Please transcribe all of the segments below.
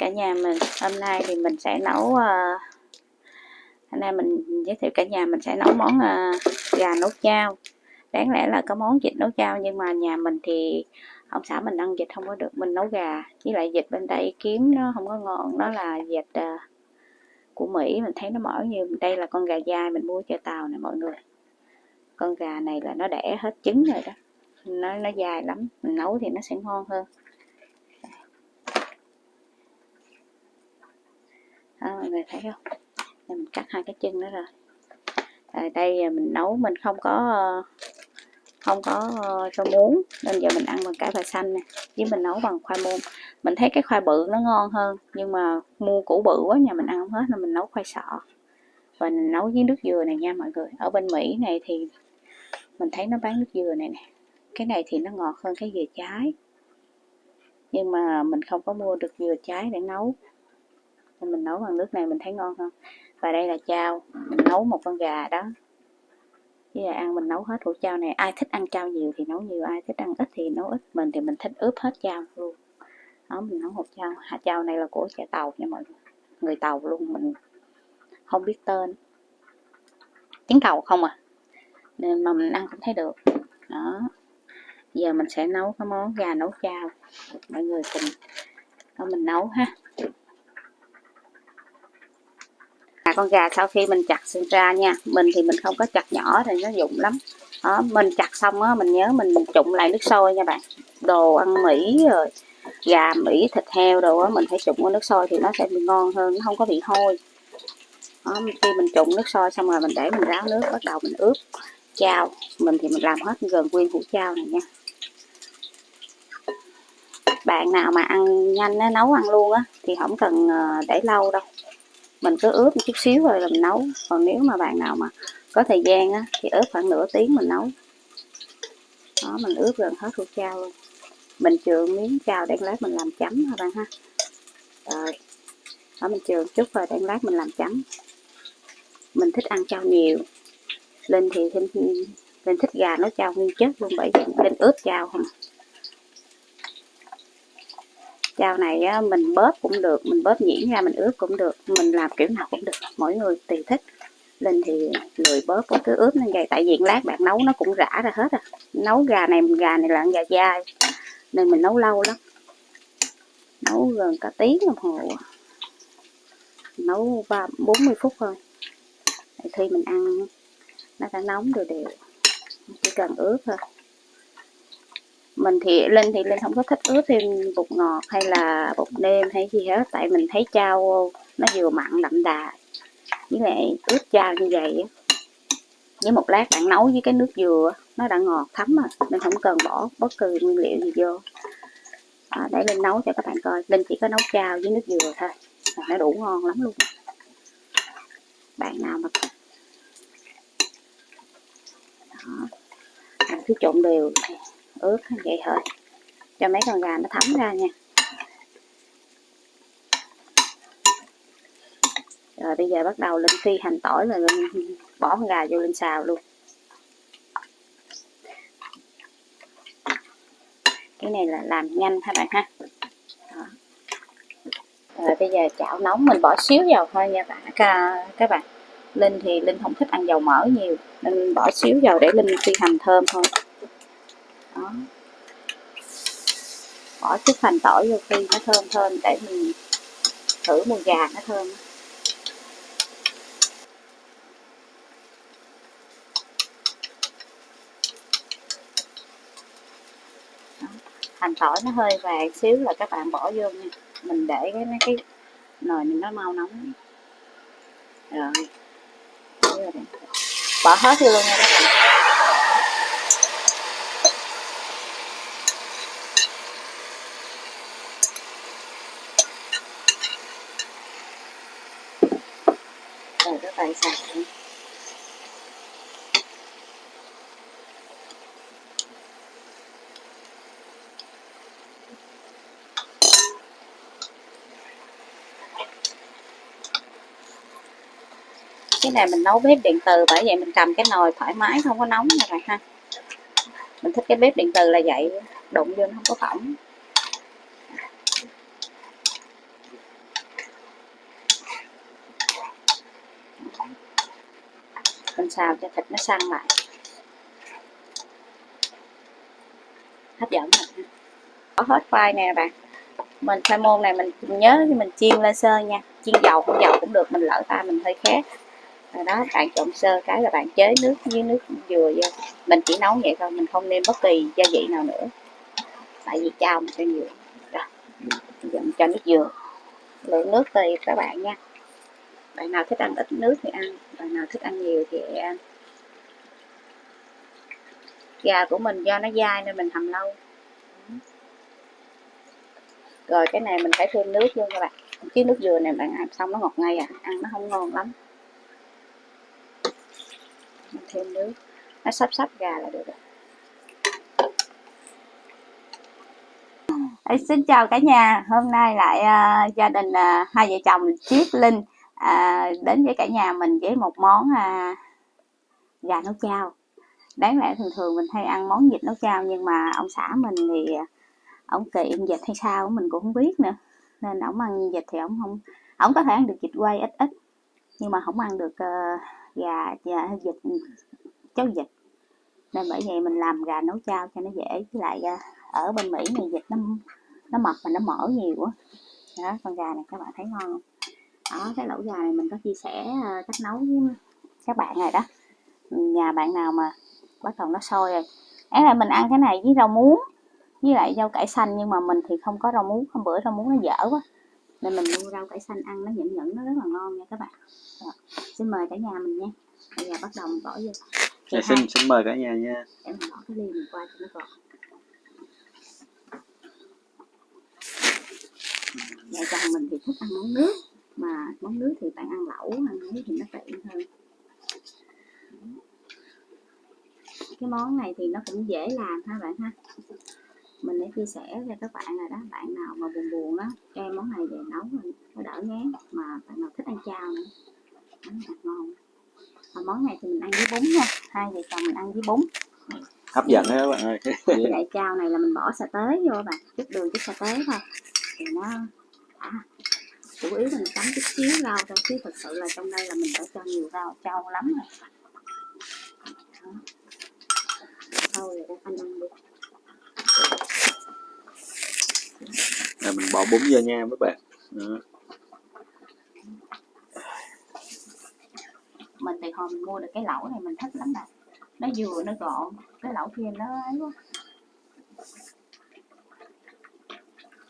cả nhà mình. Hôm nay thì mình sẽ nấu uh, hôm nay mình giới thiệu cả nhà mình sẽ nấu món uh, gà nấu chao. Đáng lẽ là có món vịt nấu chao nhưng mà nhà mình thì ông xã mình ăn vịt không có được mình nấu gà. Với lại vịt bên đây kiếm nó không có ngon nó là vịt uh, của Mỹ. Mình thấy nó mỡ như đây là con gà dai mình mua chợ tàu nè mọi người. Con gà này là nó đẻ hết trứng rồi đó. Nó nó dài lắm. Mình nấu thì nó sẽ ngon hơn. Đó, mọi người thấy không? Đây mình cắt hai cái chân đó rồi à, đây mình nấu mình không có ờ, không có ờ, cho muống nên giờ mình ăn bằng cải và xanh nè. Với mình nấu bằng khoai môn. Mình thấy cái khoai bự nó ngon hơn nhưng mà mua củ bự quá nhà mình ăn không hết nên mình nấu khoai sọ. Và mình nấu với nước dừa này nha mọi người. Ở bên Mỹ này thì mình thấy nó bán nước dừa này nè. Cái này thì nó ngọt hơn cái dừa trái. Nhưng mà mình không có mua được dừa trái để nấu nên mình nấu bằng nước này mình thấy ngon hơn. Và đây là chao. Mình nấu một con gà đó. Với là ăn, mình nấu hết hũ chao này. Ai thích ăn chao nhiều thì nấu nhiều, ai thích ăn ít thì nấu ít. Mình thì mình thích ướp hết chao luôn. Đó, mình nấu hột chao. Hạt chao này là của chợ tàu nha mọi người. Người tàu luôn, mình không biết tên. Tiếng tàu không à? Nên mà mình ăn cũng thấy được. Đó. Giờ mình sẽ nấu cái món gà nấu chao. Mọi người cùng mình nấu ha. À, con gà sau khi mình chặt sinh ra nha. Mình thì mình không có chặt nhỏ thì nó dụng lắm. Đó, mình chặt xong á mình nhớ mình trụng lại nước sôi nha bạn. Đồ ăn mỹ rồi gà mỹ thịt heo đồ á mình phải trụng nước sôi thì nó sẽ bị ngon hơn nó không có bị hôi. Đó, khi mình trụng nước sôi xong rồi mình để mình ráo nước bắt đầu mình ướp chao. Mình thì mình làm hết gần nguyên hũ chao này nha. Bạn nào mà ăn nhanh á, nấu ăn luôn á thì không cần ờ, để lâu đâu mình cứ ướp một chút xíu rồi là mình nấu. Còn nếu mà bạn nào mà có thời gian á thì ướp khoảng nửa tiếng mình nấu. Đó mình ướp gần hết ruột chao luôn. Mình trường miếng chao để lát mình làm chấm ha bạn ha? Rồi. Đó mình trường chút rồi để lát mình làm chấm. Mình thích ăn chao nhiều. Linh thì linh, linh thích gà nó chao nguyên chất luôn bởi vì linh ướp chao không à chao này á, mình bóp cũng được mình bóp nhuyễn ra mình ướp cũng được mình làm kiểu nào cũng được mỗi người tùy thích. Linh thì lười bóp cứ ướp lên vậy tại vì lát bạn nấu nó cũng rã ra hết à. Nấu gà này gà này là gà dai nên mình nấu lâu lắm. Nấu gần cả tiếng đồng hồ à. nấu ba bốn mươi phút thôi. Khi mình ăn nó đã nóng đều đều. Chỉ cần ướp thôi mình thì linh thì linh không có thích ướp thêm bột ngọt hay là bột nêm hay gì hết tại mình thấy chao nó vừa mặn đậm đà với lại ướp chao như vậy với một lát bạn nấu với cái nước dừa nó đã ngọt thấm rồi nên không cần bỏ bất cứ nguyên liệu gì vô. À, để linh nấu cho các bạn coi linh chỉ có nấu chao với nước dừa thôi là nó đủ ngon lắm luôn. Bạn nào mà đó cứ trộn đều ướp vậy thôi. Cho mấy con gà nó thấm ra nha. Rồi bây giờ bắt đầu lên phi hành tỏi là lên bỏ con gà vô lên xào luôn. Cái này là làm nhanh các bạn ha? Đó. rồi bây giờ chảo nóng mình bỏ xíu dầu thôi nha bạn. Các bạn. Linh thì linh không thích ăn dầu mỡ nhiều, nên bỏ xíu dầu để linh phi hành thơm thôi đó. Bỏ chút hành tỏi vô khi nó thơm thơm để mình thử mùi gà nó thơm. Hành tỏi nó hơi vàng xíu là các bạn bỏ vô nha. Mình để cái, mấy cái nồi mình nó mau nóng. Rồi. Bỏ hết vô luôn nha các bạn. Tài sản. Cái này mình nấu bếp điện từ, bởi vậy mình cầm cái nồi thoải mái, không có nóng này ha. Mình thích cái bếp điện từ là vậy, đụng vô nó không có phỏng. Mình xào cho thịt nó săn lại. Hấp dẫn rồi có hết khoai nè bạn. Mình khoai môn này mình nhớ mình chiên lên sơ nha. Chiên dầu không dầu cũng được, mình lỡ ta mình hơi khét. Rồi đó, bạn trộn sơ cái là bạn chế nước với nước dừa vô. Mình chỉ nấu vậy thôi, mình không nêm bất kỳ gia vị nào nữa. Tại vì chao mình sẽ nhiều. Rồi giờ mình cho nước dừa. Lượng nước tùy các bạn nha bạn nào thích ăn ít nước thì ăn bạn nào thích ăn nhiều thì ăn. Gà của mình do nó dai nên mình hầm lâu. Rồi cái này mình phải thêm nước vô các bạn. Chứ nước dừa này bạn ăn xong nó ngọt ngay à ăn nó không ngon lắm. Mình thêm nước. Nó sắp sắp gà là được rồi. Ê, xin chào cả nhà. Hôm nay lại uh, gia đình uh, hai vợ chồng Triết Linh à, đến với cả nhà mình với một món à, gà nấu chao. Đáng lẽ thường thường mình hay ăn món vịt nấu chao nhưng mà ông xã mình thì à, ông kiện vịt hay sao mình cũng không biết nữa. Nên ông ăn vịt thì ông không ông có thể ăn được vịt quay ít ít nhưng mà không ăn được uh, gà và vịt cháo vịt. Nên bởi vậy mình làm gà nấu chao cho nó dễ với lại uh, ở bên mỹ này vịt nó nó mập mà nó mỡ nhiều quá. Đó con gà này các bạn thấy ngon không? Đó cái lẩu gà này mình có chia sẻ uh, cách nấu với các bạn rồi đó. Nhà bạn nào mà bắt đầu nó sôi rồi. Ấy là mình ăn cái này với rau muống với lại rau cải xanh nhưng mà mình thì không có rau muống hôm bữa rau muống nó dở quá. Nên mình mua rau cải xanh ăn nó nhẫn nhẫn nó rất là ngon nha các bạn. Rồi, xin mời cả nhà mình nha. Bây giờ bắt đầu mình bỏ vô. Dạ, xin xin mời cả nhà nha. Để mình bỏ cái ly mình qua cho nó gọn vợ chồng mình thì thích ăn món nước mà món nước thì bạn ăn lẩu ăn ấy thì nó tiện hơn cái món này thì nó cũng dễ làm ha bạn ha. Mình đã chia sẻ cho các bạn rồi đó bạn nào mà buồn buồn đó cho em món này về nấu rồi nó đỡ ngán mà bạn nào thích ăn chao nữa nó thật ngon. Và món này thì mình ăn với bún nha hai vợ chồng mình ăn với bún. Hấp dẫn đó các bạn ơi. Với lại chao này là mình bỏ sa tế vô bạn chút đường chút sa tế thôi. Thì nó à, chủ yếu mình chấm chút xíu rau thôi chứ thật sự là trong đây là mình phải cho nhiều rau trâu lắm rồi. Đó. thôi anh ăn đi. Là mình bỏ bún vô nha các bạn. Đó. mình thì hồi mình mua được cái lẩu này mình thích lắm nè nó vừa nó gọn cái lẩu kia nó ấy quá.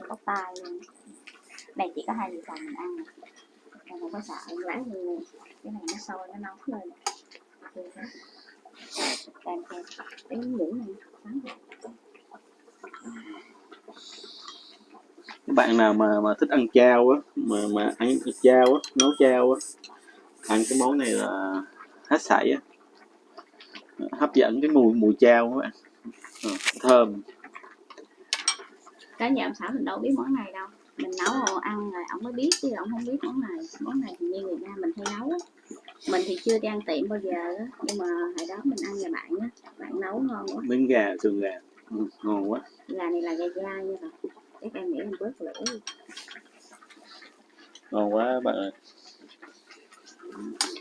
Bóc tay luôn này chỉ có hai vợ chồng mình ăn. Còn không có sợ lá như cái này nó sôi nó nóng lên. Kèm theo cái nhũ này các bạn nào mà mà thích ăn chao á mà mà ăn chao á nấu chao á ăn cái món này là hết sảy á. Hấp dẫn cái mùi mùi chao các bạn. Ờ, thơm. Cái nhà ông xã mình đâu biết món này đâu mình nấu ăn rồi ông mới biết chứ ông không biết món này. Món này thì như người Nam mình hay nấu mình thì chưa đi ăn tiệm bao giờ nhưng mà hồi đó mình ăn nhà bạn á bạn nấu ngon quá. Miếng gà sườn gà. Ừ, ngon quá. Gà này là gà dai nha bạn chắc em nghĩ em bớt lửa ngon quá bạn ơi.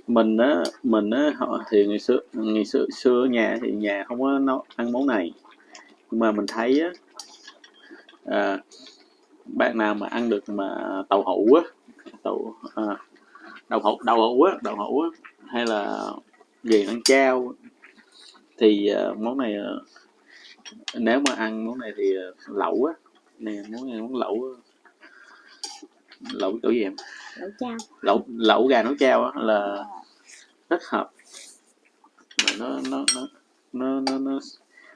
Mình á mình á họ thì ngày xưa ngày xưa xưa ở nhà thì nhà không có nấu ăn món này. Nhưng mà mình thấy á à, bạn nào mà ăn được mà tàu hũ á tàu à, đậu hũ đậu hũ á đậu hũ á hay là gì ăn chao thì uh, món này uh, nếu mà ăn món này thì uh, lẩu á nè món này món lẩu lẩu kiểu gì em? Lẩu chao. Lẩu lẩu gà nấu chao á là rất hợp. Mà nó nó nó nó nó nó,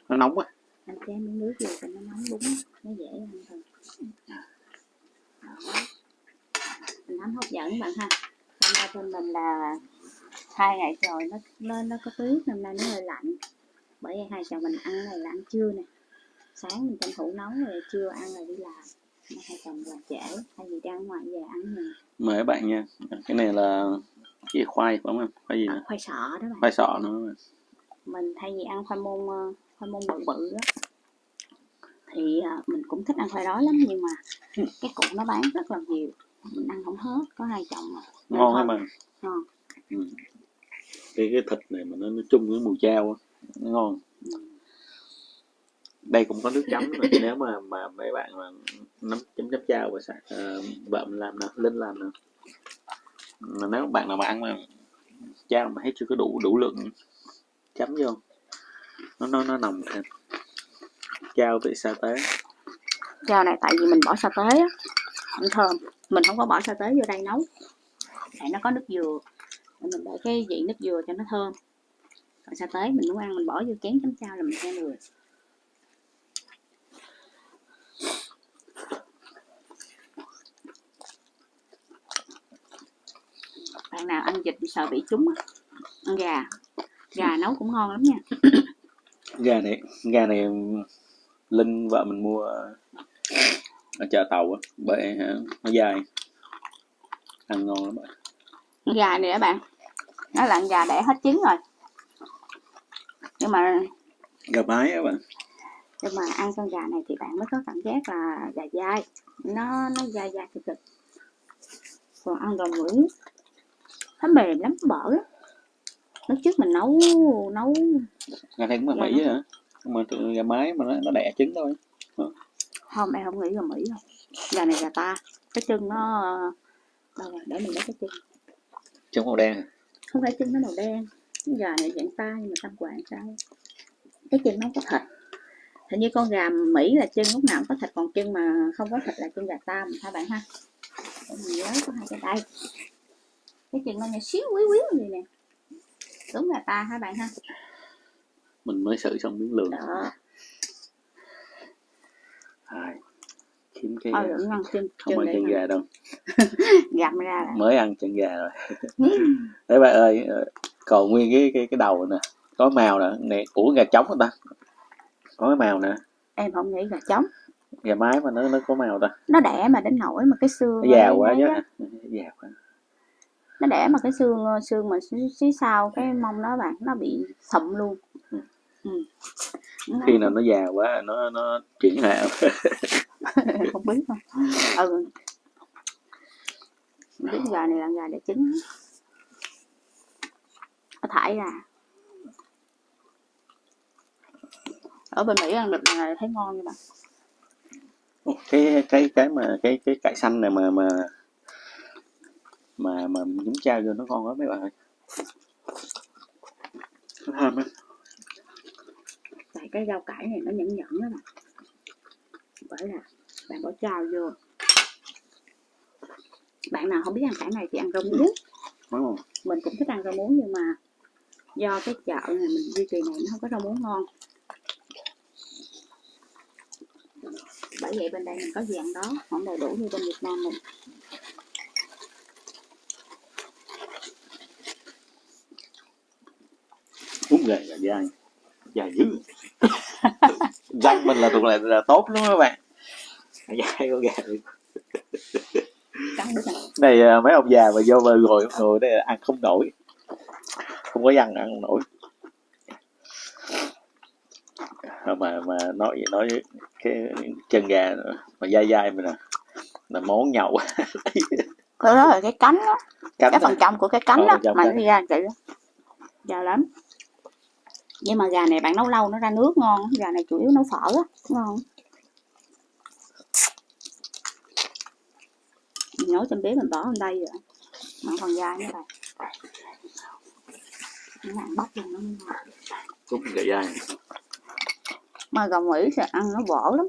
nó nóng quá. Cho em miếng nước vô cho nó nóng bún nó dễ ăn Đó. Mình nắm hấp dẫn bạn ha. Hôm nay bên mình là hai ngày rồi nó nó nó có tuyết năm nay nó hơi lạnh. Bởi vậy hai chồng mình ăn này là ăn trưa nè. Sáng mình tranh thủ nấu rồi trưa ăn rồi đi làm. Hai chồng làm trễ vì đi ăn ngoài về ăn nè mời các bạn nha. Cái này là cái gì? Khoai phải không em? Khoai gì à, khoai sọ đó bạn. Khoai sọ nữa. Mình thay vì ăn khoai môn ờ, khoai môn bự bự á thì ờ, mình cũng thích ăn khoai đó lắm nhưng mà cái cục nó bán rất là nhiều mình ăn không hết có hai chồng à. Ngon hay mà ngon ừ. cái cái thịt này mà nó, nó chung với mùi chao á, nó ngon đây cũng có nước chấm nữa. nếu mà mà mấy bạn mà nấm chấm chấm chao và sạc uh, vợ mình làm nè linh làm nè mà nếu bạn nào mà ăn mà chao mà thấy chưa có đủ đủ lượng chấm vô nó nó nó nồng thêm chao vị sa tế Rau này tại vì mình bỏ sa tế á, không thơm. Mình không có bỏ sa tế vô đây nấu. Tại nó có nước dừa. Mình để cái vị nước dừa cho nó thơm. Còn sa tế mình muốn ăn mình bỏ vô chén chấm chao là mình sẽ vừa. Bạn nào ăn vịt sợ bị trúng á, ăn gà. Gà nấu cũng ngon lắm nha. gà này gà này linh vợ mình mua ở chợ tàu á bởi hả, nó dài ăn ngon lắm bạn. Gà này các bạn, nó là gà đẻ hết trứng rồi. Nhưng mà gà mái á bạn. nhưng mà ăn con gà này thì bạn mới có cảm giác là gà dai. Nó nó dai dai thịt thịt còn ăn gà mũi nó mềm lắm bở lắm. Lúc trước mình nấu nấu gà này cũng Gà mỹ hả nhưng mà tụi gà mái mà nó, nó đẻ trứng thôi. Không em không nghĩ gà mỹ đâu. Gà này gà ta. Cái chân nó đâu rồi để mình lấy cái chân. Trứng màu đen à? không phải chân nó màu đen. Gà này dạng ta nhưng mà tâm quản sao? Cái chân nó không có thịt. Hình như con gà mỹ là chân lúc nào cũng có thịt còn chân mà không có thịt là chân gà ta hai bạn ha? Để mình nhớ có hai cái đây. Cái chân nó nhỏ xíu quý quý như nè. Đúng gà ta hai bạn ha mình mới xử xong miếng lường. Đó. Hai. kiếm cái thôi đừng ăn chân không chân ăn chân gà đâu. Gặm ra là mới ăn chân gà rồi. Đấy bạn ơi ờ, còn nguyên cái cái cái đầu nè. Có màu nè. Này ủa gà trống hả ta? Có cái màu nè. Em không nghĩ gà trống. Gà mái mà nó nó có màu ta. Nó đẻ mà đến nổi mà cái xương nó già quá chứ. già quá. Nó đẻ mà cái xương xương mà xí, xí sau cái mông nó bạn nó bị sụm luôn Ừ. khi nào nó già quá nó nó chuyển hạ. Không biết không ừ. Biết gà này là gà để trứng nó thải ra ở bên mỹ ăn được là thấy ngon như bạn cái cái cái mà cái cái cải xanh này mà mà mà mà nhúng chao vô nó ngon lắm mấy bạn ơi. Nó thơm á tại cái rau cải này nó nhẫn nhẫn đó bạn. Bởi là bạn bỏ trao vô. Bạn nào không biết ăn cải này thì ăn rau muống. Mình cũng thích ăn rau muống nhưng mà do cái chợ này mình duy trì này nó không có rau muống ngon. Bởi vậy bên đây mình có gì ăn đó không đầy đủ như bên Việt Nam mình. Đúng gà gà dai dài dữ răng mình là thuộc là, là tốt lắm các bạn. Dai con gà này. À, mấy ông già mà vô mà ngồi ngồi đây ăn không nổi. Không có ăn ăn không nổi. À, mà mà nói nói cái chân gà mà dai dai mà nè là món nhậu. Cái đó là cái cánh đó. Cánh cái phần trong của cái cánh Ờ, đó mà nó ra vậy đó. Già lắm nhưng mà gà này bạn nấu lâu nó ra nước ngon gà này chủ yếu nấu phở á ngon mình nấu trong bếp mình bỏ lên đây rồi. Mà còn dai nữa ăn bóc luôn nó ngon đúng gà dai. Mà gà mỹ sẽ ăn nó vỏ lắm.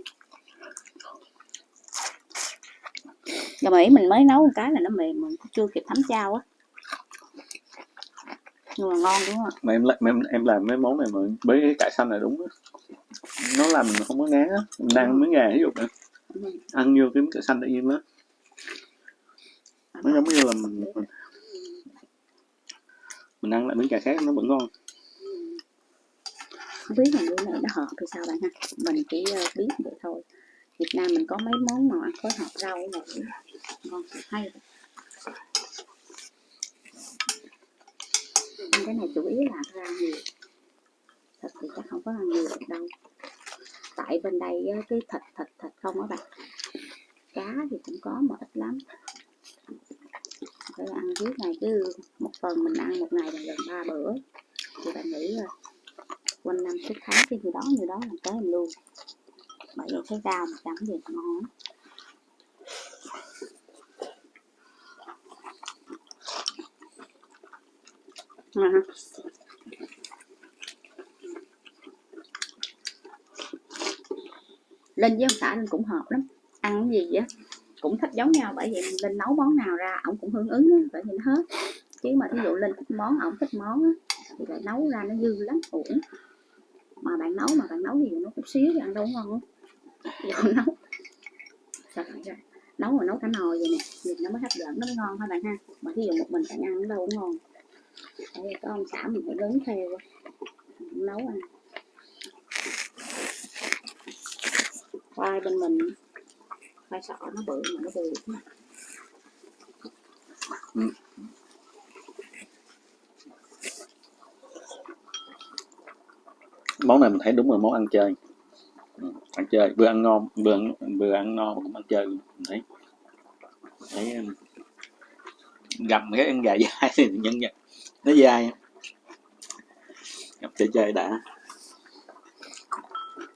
Gà mỹ mình mới nấu một cái là nó mềm mà chưa kịp thấm chao á nhưng mà ngon đúng không mà em mà em em làm mấy món này mà với cái cải xanh này đúng á. Nó làm không có ngán á. Mình ăn miếng gà ví dụ nè. Ừ. ăn vô cái miếng cải xanh tự nhiên đó. Nó giống như là mình mình, mình ăn lại miếng cải khác nó vẫn ngon. Không biết là như này nó hợp hay sao bạn ha? Mình chỉ ờ, biết vậy thôi. Việt Nam mình có mấy món mà phối hợp rau này ngon hay ăn cái này chủ yếu là ra nhiều. Thịt thì chắc không có ăn nhiều được đâu. Tại bên đây cái thịt thịt thịt không á bạn. Cá thì cũng có mà ít lắm. Phải ăn trước này cứ một tuần mình ăn một ngày là gần ba bữa. Thì bạn nghĩ rồi quanh năm, suốt tháng, cái gì đó như đó là tới mình luôn. Bởi vậy thấy rau mà chấm gì ngon. lắm Ngon. Linh với ông xã Linh cũng hợp lắm. Ăn cái gì á cũng thích giống nhau bởi vì Linh nấu món nào ra ổng cũng hưởng ứng á, bởi vì hết. Chứ mà thí dụ Linh thích món ổng thích món á, thì lại nấu ra nó dư lắm uổng. Mà bạn nấu mà bạn nấu thì nó chút xíu thì ăn đâu ngon. Không nấu. Trời ơi, nấu mà nấu cả nồi vậy nè nhìn nó mới hấp dẫn nó mới ngon thôi bạn ha. Mà thí dụ một mình bạn ăn nó đâu cũng ngon. Đây có ông xã mình phải đứng theo nấu ăn. Khoai bên mình. Khoai sọ nó bự mà nó bự lắm. Ừ. món này mình thấy đúng là món ăn chơi. Ừ, ăn chơi. Vừa ăn ngon vừa ăn, vừa ăn no mà cũng ăn chơi. Mình thấy thấy ừ, gầm cái ăn gà dai thì nhân vật nó dai gặp chơi chơi đã.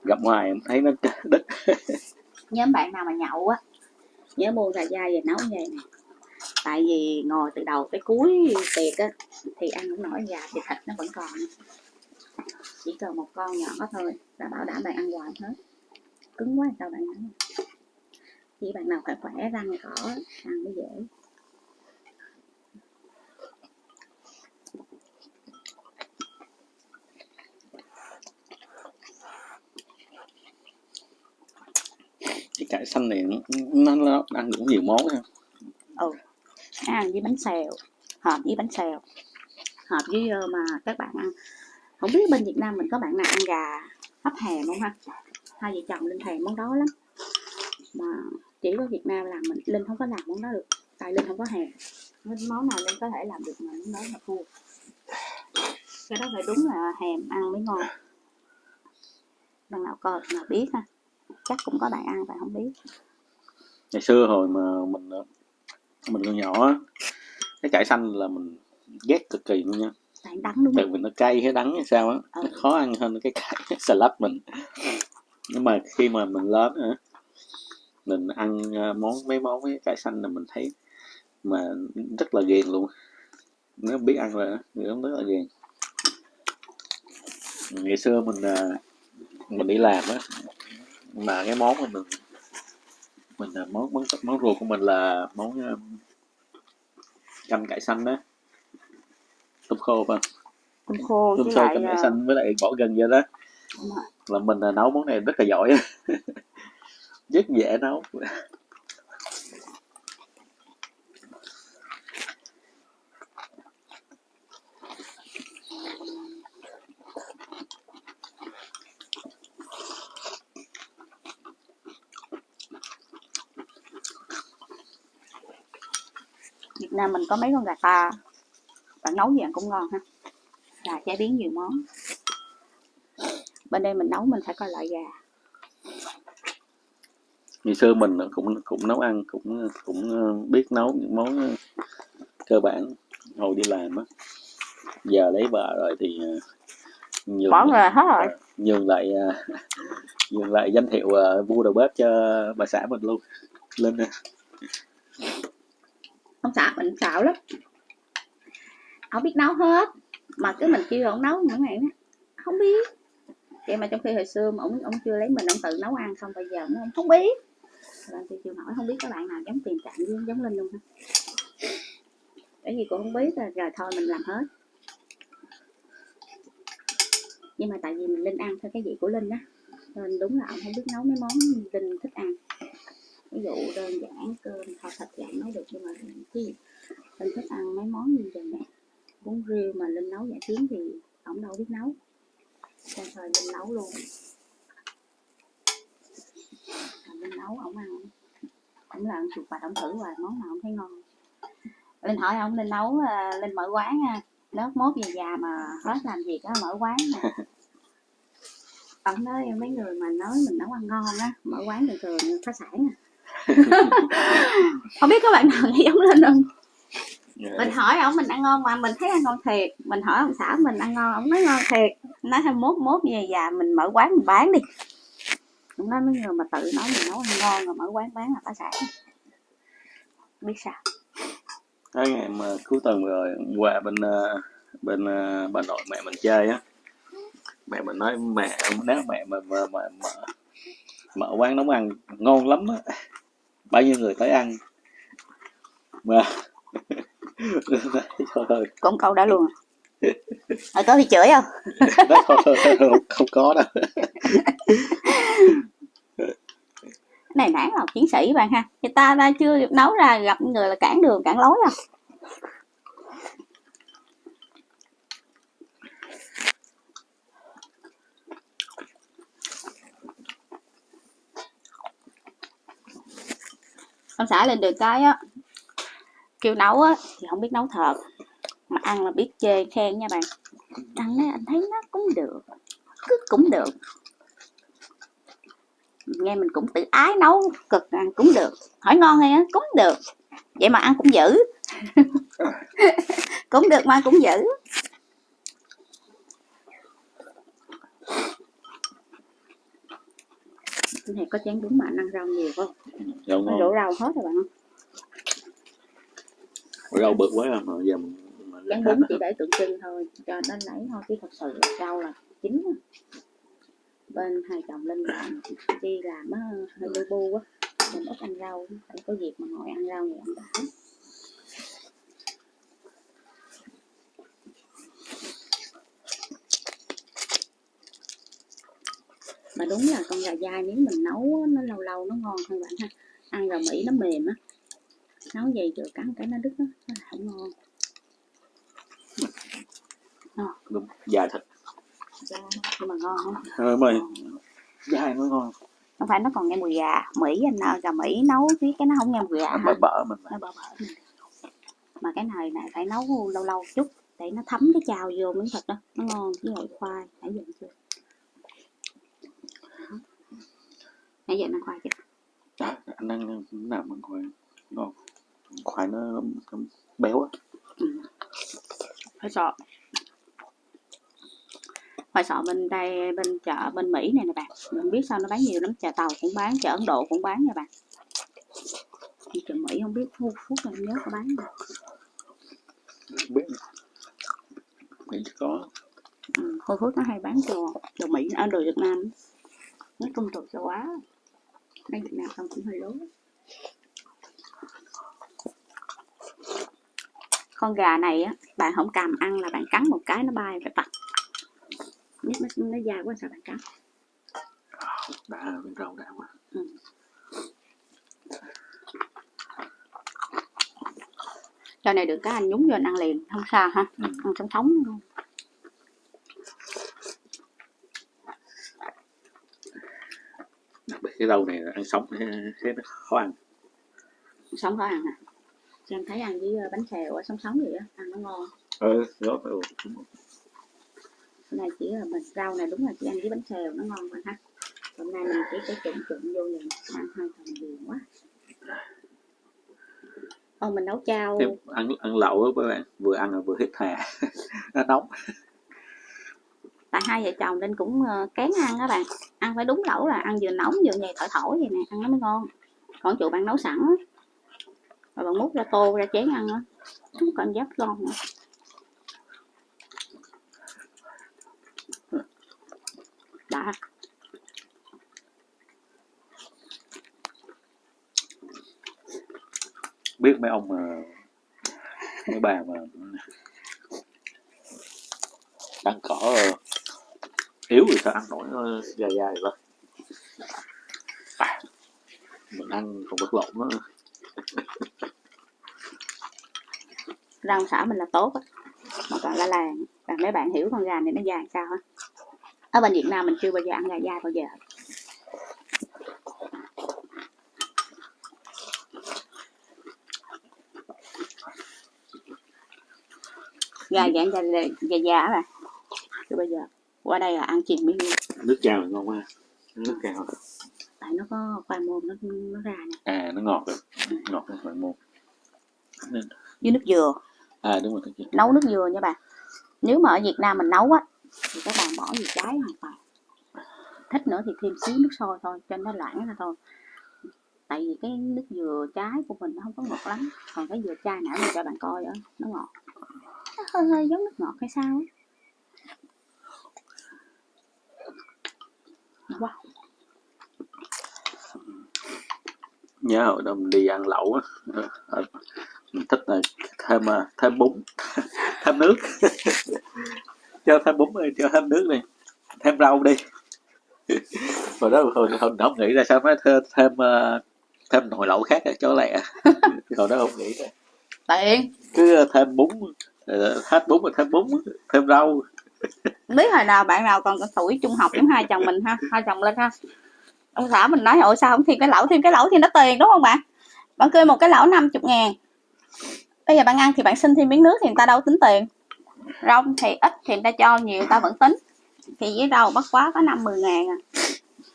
Gặp ngoài em thấy nó đứt. Nhóm bạn nào mà nhậu á, nhớ mua gà dai về nấu vậy nè. Tại vì ngồi từ đầu tới cuối tiệc á, thì ăn cũng nổi gà thì thịt nó vẫn còn. Chỉ cần một con nhỏ thôi, là bảo đảm bạn ăn hoài hết. Cứng quá, sao bạn ăn? Chỉ bạn nào khỏe khỏe, răng cỏ, ăn mới dễ. Cải xanh này nó, nó ăn cũng nhiều món ha. Ừ. Nó ăn với bánh xèo hợp với bánh xèo hợp với ờ, mà các bạn ăn. Không biết bên Việt Nam mình có bạn nào ăn gà hấp hèm không ha? Hai vợ chồng linh thèm món đó lắm. Mà chỉ có Việt Nam làm mình linh không có làm món đó được tại linh không có hèm nên món nào linh có thể làm được mà món đó là thua. Cái đó phải đúng là hèm ăn mới ngon. Bạn nào coi nào biết ha? Chắc cũng có bạn ăn bạn không biết. Ngày xưa hồi mà mình mình còn nhỏ á, cái cải xanh là mình ghét cực kỳ luôn nha. Tại đắng đúng tại vì nó cay hay đắng hay sao á Ừ. nó khó ăn hơn cái cải salad mình. Nhưng mà khi mà mình lớn á mình ăn ờ, món mấy món với cải xanh là mình thấy mà rất là ghiền luôn. Nếu biết ăn thì nó rất là ghiền. Ngày xưa mình ờ, mình đi làm á mà cái món mà mình mình ờ, món món món ruột của mình là món ờ, canh cải xanh đó. Tôm khô phải không? tôm khô tôm khô canh cải ờ, xanh với lại bỏ gừng vô đó. là mình là nấu món này rất là giỏi rất dễ nấu Việt Nam mình có mấy con gà ta bạn nấu gì ăn cũng ngon ha. Gà chế biến nhiều món. Bên đây mình nấu mình phải coi loại gà. Ngày xưa mình cũng cũng nấu ăn cũng cũng ờ, biết nấu những món ờ, cơ bản. Hồi đi làm á giờ lấy vợ rồi thì ờ, nhường bỏ nghề hết rồi. nhường lại nhường lại danh hiệu vua đầu bếp cho bà xã mình luôn. Lên nè ông xã mình xạo lắm. Ông biết nấu hết mà cứ mình kêu ông nấu mỗi ngày đó. Không biết. Vậy mà trong khi hồi xưa mà ông ông chưa lấy mình ông tự nấu ăn xong bây giờ nó không không biết. Làm tôi chưa hỏi không biết các bạn nào giống tiền trạng giống giống linh luôn ha. Cái gì cũng không biết rồi, rồi thôi mình làm hết. Nhưng mà tại vì mình linh ăn theo cái vị của linh á nên đúng là ông không biết nấu mấy món linh thích ăn ví dụ đơn giản cơm thịt thì ông nấu được nhưng mà cái linh thích ăn mấy món như vậy nè bún riêu mà linh nấu giả chiến thì ổng đâu biết nấu. Cho thời linh nấu luôn. Rồi linh nấu ổng ăn. Ổng là ổng chuột bạch ổng thử hoài món nào ổng thấy ngon. Linh hỏi ông linh nấu à, linh mở quán nha. Lớp mốt về già mà hết làm việc á mở quán nè ông nói mấy người mà nói mình nấu ăn ngon á mở quán thường thường phá sản à không biết các bạn nào nghĩ giống linh không mình hỏi ông mình ăn ngon mà mình thấy ăn ngon thiệt. Mình hỏi ông xã mình ăn ngon ông nói ngon thiệt. Nói thêm mốt mốt như vậy già mình mở quán mình bán đi. Ông nói mấy người mà tự nói mình nấu ăn ngon rồi mở quán bán là phá sản biết sao. Cái ngày mà cuối tuần rồi qua bên ờ, bên ờ, bà nội mẹ mình chơi á mẹ mình nói mẹ nếu mẹ mà mà, mà, mà mở quán nấu ăn ngon lắm á bao nhiêu người tới ăn? Mà cũng câu đó luôn à. Rồi có bị chửi không? Không, không có đâu. Cái này nản lòng chiến sĩ bạn ha. Người ta ta chưa nấu ra gặp người là cản đường cản lối à xả lên được cái á, kêu nấu á, thì không biết nấu thật. Mà ăn là biết chê khen nha bạn. Ăn á, anh thấy nó cũng được, cứ cũng được. Nghe mình cũng tự ái nấu cực, ăn cũng được. Hỏi ngon hay á, cũng được. Vậy mà ăn cũng dữ. Cũng được mà cũng dữ. Này có chén đúng mà anh ăn rau nhiều không? Rau ngon. đổ rau hết rồi bạn rau bự quá à, mà giờ mình chén bún chỉ để tượng trưng thôi cho nó lấy thôi chứ thật sự rau là chính bên hai chồng lên làm đi làm á hơi bu bu á. Mình ít ăn rau phải có dịp mà ngồi ăn rau nhiều ăn đã đúng là con gà dai nếu mình nấu nó lâu lâu nó ngon hơn bạn ha. Ăn gà mỹ nó mềm á. Nấu gì chưa cắn cái nó đứt á nó không ngon. Đúng. Dài thịt Dạ, nhưng mà ngon không thôi mày dài nó ngon. Không phải nó còn nghe mùi gà mỹ anh nào gà mỹ nấu với cái nó không nghe mùi gà nó bở bở mình nó bở bở mình. mà cái này này phải nấu lâu lâu chút để nó thấm cái chao vô miếng thịt đó nó ngon với lại khoai giờ ăn chưa Đó. Nãy giờ ăn khoai chưa? Đó, anh ăn nào bằng khoai. Ngon khoai nó, nó béo á. Khoai sọ. Khoai sọ bên đây bên chợ bên mỹ này nè bạn. Mình biết sao nó bán nhiều lắm chợ tàu cũng bán chợ ấn độ cũng bán nha bạn. Nhưng chợ mỹ không biết phút phút là nhớ có bán không? biết. Chỉ có. Ừ, Khôi Phước nó hay bán đồ đồ Mỹ ở đồ Việt Nam. Nói chung đồ châu Á mấy Việt Nam không cũng hơi lố con gà này á bạn không cầm ăn là bạn cắn một cái nó bay phải vặt nhất nó nó dài quá sao bạn cắn? Đã bên rau đã quá. Cho này được cái anh nhúng vô anh ăn liền không sao ha. Ừ. ăn sống sống luôn. đặc biệt cái rau này là ăn sống thế, nó khó ăn. Sống có ăn à Chứ em thấy ăn với ờ, bánh xèo sống sống vậy á ăn nó ngon. Ừ đó phải cái này chỉ là mình rau này đúng là chỉ ăn với bánh xèo nó ngon hơn ha. Hôm nay mình chỉ cái trụng trụng vô vậy ăn hai phần nhiều quá. Ô mình nấu chao. Ăn ăn lẩu á các bạn vừa ăn rồi vừa hít hà nó nóng tại hai vợ chồng nên cũng ờ, kén ăn các bạn. Ăn phải đúng lẩu là ăn vừa nóng vừa nhầy thổi thổi vậy nè, ăn nó mới ngon. Còn chuột bạn nấu sẵn á. Rồi bạn múc ra tô ra chén ăn á. Cũng cảm giác ngon nữa. Đã. Biết mấy ông mà mấy bà mà ăn cỏ rồi yếu thì sao ăn nổi nó dài dài vậy? À, mình ăn còn bất lộn nữa. Rau xả mình là tốt á mà còn la làng. Và mấy bạn hiểu con gà này nó dài sao á. Ở bên Việt Nam mình chưa bao giờ ăn gà dài bao giờ. Gà dạng gà gà, dài già chưa bao giờ qua đây là ăn chìm miếng luôn nước thì ngon quá. Nước chao tại nó có khoai môn nó nó ra nè. À nó ngọt rồi. Ngọt nó phải mua với nước dừa. À đúng rồi kia. nấu nước dừa nha bạn nếu mà ở Việt Nam mình nấu á thì các bạn bỏ gì trái hoàn toàn thích nữa thì thêm xíu nước sôi thôi cho nó loãng ra thôi. Tại vì cái nước dừa trái của mình nó không có ngọt lắm. Còn cái dừa chai nãy mình cho bạn coi đó nó ngọt. Nó hơi hơi giống nước ngọt hay sao wow nhớ hồi đó mình đi ăn lẩu á. Ờ, ờ, mình thích là thêm à, thêm bún thêm nước. Cho thêm bún đi cho thêm nước đi. Thêm rau đi. Hồi đó hồi, hồi đó không nghĩ ra sao mới thêm thêm, ờ, thêm nồi lẩu khác ở chỗ lẹ. Hồi đó không nghĩ ra. Tiện cứ thêm bún ờ, hết bún rồi thêm bún thêm rau biết hồi nào bạn nào còn tuổi trung học giống hai chồng mình ha, hai chồng lên ha. Ông xã mình nói ồ sao không thêm cái lẩu, thêm cái lẩu thì nó tiền, đúng không bạn? Bạn kêu một cái lẩu 50 ngàn. Bây giờ bạn ăn thì bạn xin thêm miếng nước thì người ta đâu tính tiền. Rau thì ít thì người ta cho, nhiều người ta vẫn tính. Thì với rau bắt quá có năm mười ngàn à.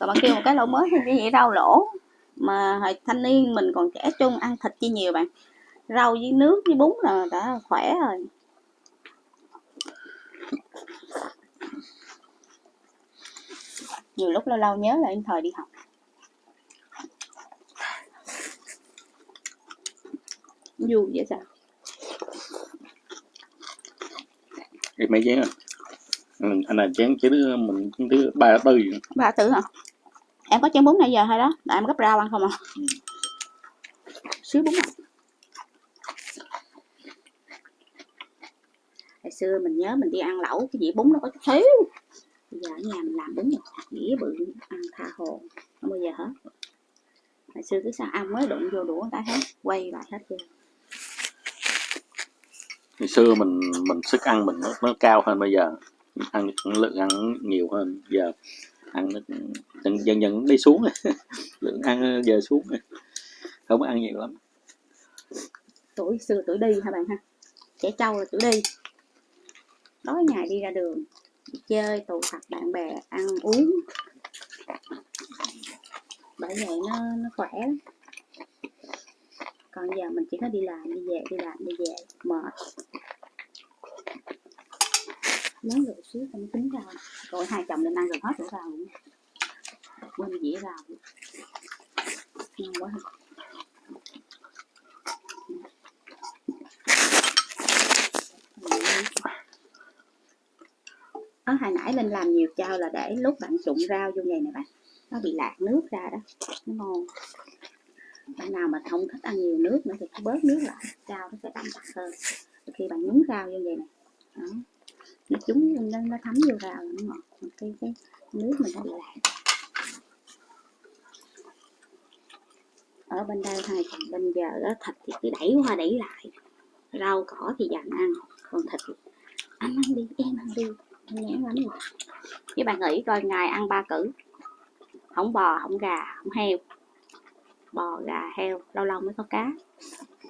Rồi bạn kêu một cái lẩu mới thì cái gì rau lỗ. Mà hồi thanh niên mình còn trẻ trung, ăn thịt chi nhiều bạn. Rau với nước với bún là đã khỏe rồi nhiều lúc lâu lâu nhớ lại thời đi học. Vui vậy sao? Thì mấy chén à Ừ, anh là chén chỉ đứa mình thứ ba tư ba tử hả? Em có chén bún nãy giờ hay đó? Tại em gấp rau ăn không à? Xíu bún à hồi xưa mình nhớ mình đi ăn lẩu cái dĩa bún nó có chút xíu. Bây giờ ở nhà mình làm bún một dĩa bự ăn tha hồ. Không bao giờ hết hồi xưa cứ sao ăn mới đụng vô đũa ta hết quay lại hết chưa ngày xưa mình mình sức ăn mình nó, nó cao hơn bây giờ. Ăn lượng ăn nhiều hơn. Giờ ăn dần dần dần đi xuống lượng ăn giờ xuống không ăn nhiều lắm. Tuổi xưa tuổi đi hả bạn ha? Trẻ trâu là tuổi đi tối ngày đi ra đường, đi chơi, tụ tập bạn bè, ăn uống. Bởi vậy nó nó khỏe lắm. Còn giờ mình chỉ có đi làm, đi về, đi làm, đi về, mệt. Lớn rồi xíu không tính ra. Rồi hai chồng lên ăn gần hết rồi? Vào. quên dĩa vào ngon quá. Ha. ở hồi nãy linh làm nhiều chao là để lúc bạn trụng rau vô này nè bạn nó bị lạc nước ra đó nó ngon. Bạn nào mà không thích ăn nhiều nước nữa thì cứ bớt nước lại rau nó sẽ đậm đặc hơn. Khi bạn nhúng rau vô vậy nè đó. Nó chúng nó, nó thấm vô rau nó ngọt Còn cái cái nước mình nó bị lạc. Ở bên đây hai bên giờ đó thịt thì cứ đẩy qua đẩy lại rau cỏ thì dành ăn còn thịt anh ăn đi em ăn đi anh lắm rồi với bạn nghĩ coi ngày ăn ba cử. Không bò, không gà, không heo. Bò, gà, heo, lâu lâu mới có cá.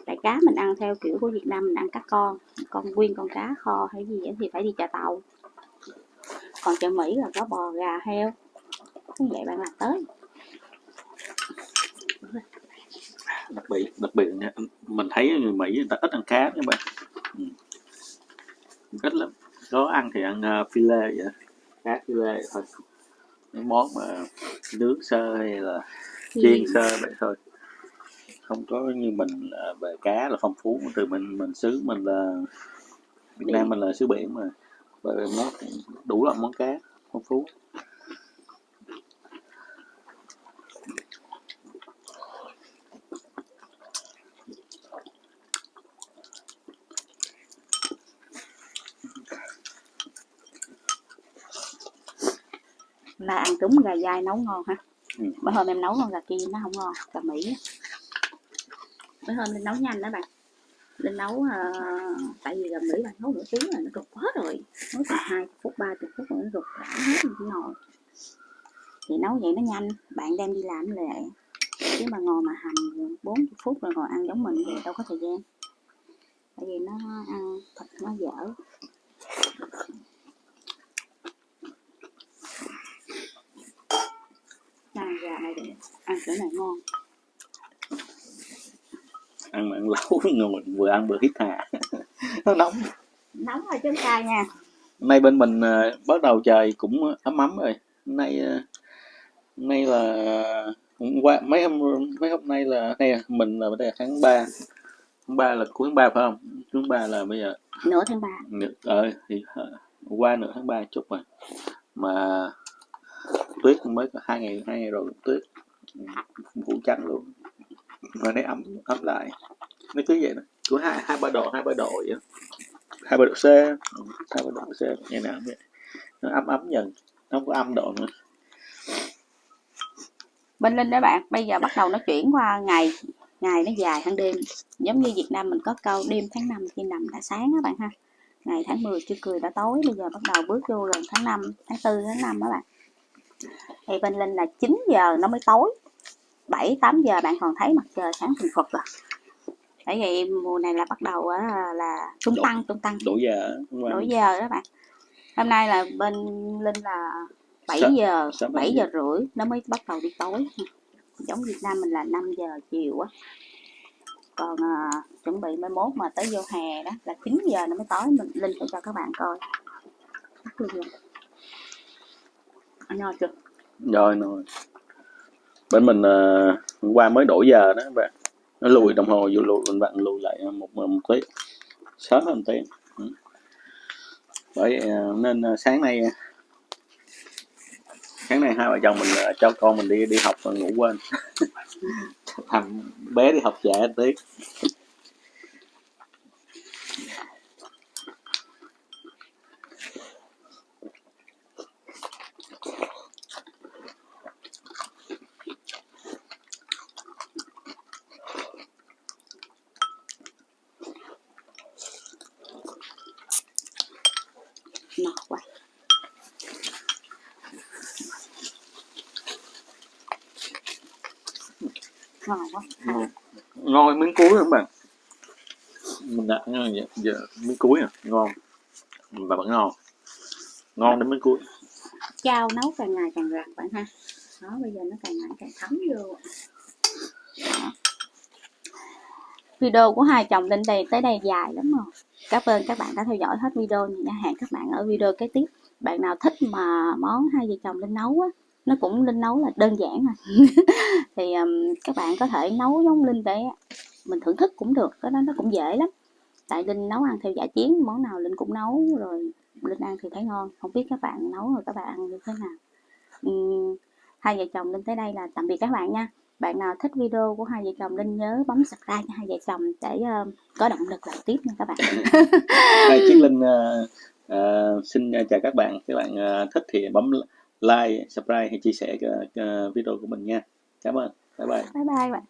Tại cá mình ăn theo kiểu của Việt Nam mình ăn cá con. Con nguyên con cá, kho hay gì thì phải đi chợ tàu. Còn chợ Mỹ là có bò, gà, heo. Như vậy bạn làm tới. Đặc biệt đặc biệt nha, mình thấy người Mỹ người ta ít ăn cá các bạn. Ừ. ít lắm có ăn thì ăn uh, filet vậy cá filet thôi. Những món mà nướng sơ hay là chiên sơ vậy thôi. Không có như mình là về cá là phong phú từ mình mình xứ mình là Việt Nam mình là xứ biển mà. Về món đủ loại món cá phong phú là ăn trúng gà dai nấu ngon ha Ừ. bữa hôm em nấu con gà kia nó không ngon gà Mỹ. Bữa hôm lên nấu nhanh đó bạn. Lên nấu ờ, tại vì gà Mỹ bạn nấu nửa tiếng là nó rụt hết rồi. Nấu chừng hai phút ba chục phút rồi nó rụt đã hết rồi nồi. Thì nấu vậy nó nhanh bạn đem đi làm lệ chứ mà ngồi mà hành 40 phút rồi ngồi ăn giống mình thì đâu có thời gian. Tại vì nó ăn thịt nó dở Này, gà này để ăn chỗ này ngon. Ăn mà ăn lẩu ngồi vừa ăn vừa hít hà nó nóng. Nóng rồi chứ cay nha nay bên mình à, bắt đầu trời cũng ấm ấm rồi. Nay à, nay là hôm qua mấy hôm mấy hôm nay là nay mình là đây là tháng 3 tháng 3 là cuối tháng 3 phải không? Tháng 3 là bây giờ nửa tháng ba. Ờ thì ờ, qua nửa tháng 3 chút rồi. Mà tuyết mới có hai ngày hai ngày rồi tuyết phủ trắng luôn. Rồi nó ấm ấm lại. Nó cứ vậy đó. Cứ hai hai ba độ, hai ba độ vậy hai ba độ c. Hai ba độ c, ngày nào vậy. Nó ấm ấm dần. Nó không có âm độ nữa. Bên linh đó bạn, bây giờ bắt đầu nó chuyển qua ngày ngày nó dài hơn đêm. Giống như Việt Nam mình có câu đêm tháng 5 khi nằm đã sáng á bạn ha. Ngày tháng 10 chưa cười đã tối, bây giờ bắt đầu bước vô gần tháng 5 tháng 4 tháng 5 đó bạn thì bên linh là 9 giờ nó mới tối. 7 8 giờ bạn còn thấy mặt trời sáng phình phật rồi bởi vậy mùa này là bắt đầu á, là tung tăng tung tăng. đổi giờ đổi giờ đó bạn. Hôm nay là bên linh là 7 Sớm- giờ sớm 7 bảy giờ. rưỡi nó mới bắt đầu đi tối. Giống Việt Nam mình là 5 giờ chiều á. Còn à, chuẩn bị mai mốt mà tới vô hè đó là 9 giờ nó mới tối. Mình linh sẽ cho các bạn coi Bắt no chưa? Rồi rồi bên mình ờ, hôm qua mới đổi giờ đó các bạn. Nó lùi đồng hồ vô lùi mình bạn lùi lại một một tí. Sớm hơn tí. Ừ. Bởi à, nên à, sáng nay sáng nay hai vợ chồng mình ờ, cho con mình đi đi học mà ngủ quên. Thằng bé đi học trễ tí no quá ngon quá. Ngon miếng cuối các bạn? Mình đã giờ, giờ miếng cuối à? Ngon. Và vẫn ngon. Ngon đến miếng cuối. Chao nấu càng ngày càng rặt bạn ha. Đó bây giờ nó càng ngày càng thấm vô. Đó. video của hai chồng lên đây tới đây dài lắm rồi. Cảm ơn các bạn đã theo dõi hết video nha. Hẹn các bạn ở video kế tiếp. Bạn nào thích mà món hai vợ chồng linh nấu á nó cũng linh nấu là đơn giản à. Thì um, các bạn có thể nấu giống linh để mình thưởng thức cũng được cái đó nó cũng dễ lắm. Tại linh nấu ăn theo giả chiến món nào linh cũng nấu rồi linh ăn thì thấy ngon. Không biết các bạn nấu rồi các bạn ăn như thế nào. Ừm, hai vợ chồng linh tới đây là tạm biệt các bạn nha. Bạn nào thích video của hai vợ chồng linh nhớ bấm subscribe cho hai vợ chồng để ờ, có động lực làm tiếp nha các bạn. Hai Chiết Linh ờ, ờ, xin chào các bạn. Các bạn ờ, thích thì bấm like, subscribe hay chia sẻ cái, cái video của mình nha. Cảm ơn. Bye bye. bye bye bạn